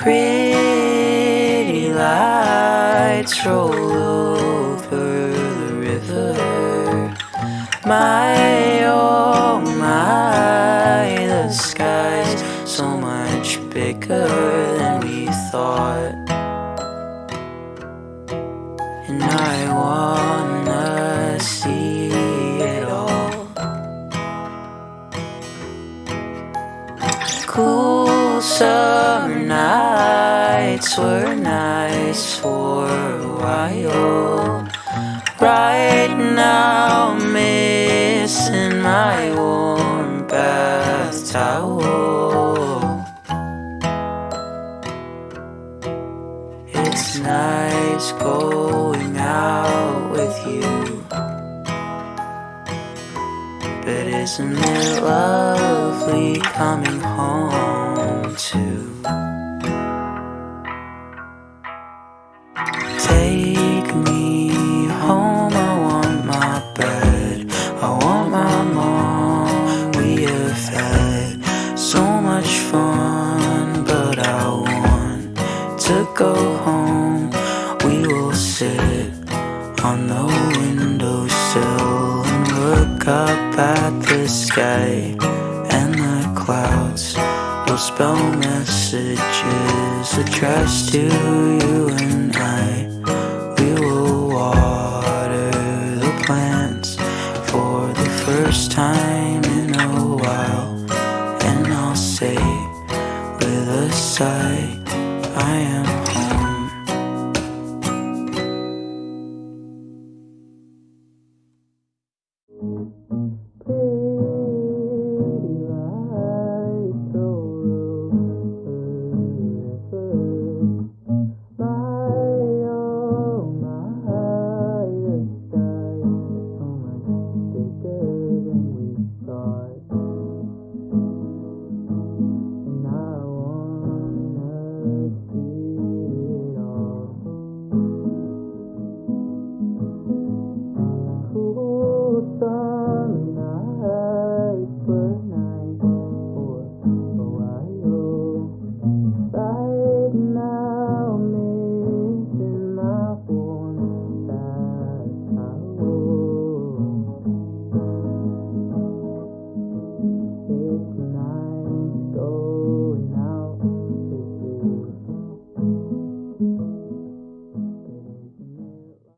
Pretty lights roll over the river. My oh my, the sky's so much bigger than we thought. And I wanna see it all. Cool summer nights were nice for a while. Right now, I'm missing my warm bath towel. It's nice going out with you. But isn't it lovely to go home. We will sit on the windowsill and look up at the sky and the clouds. We'll spell messages addressed to you and I.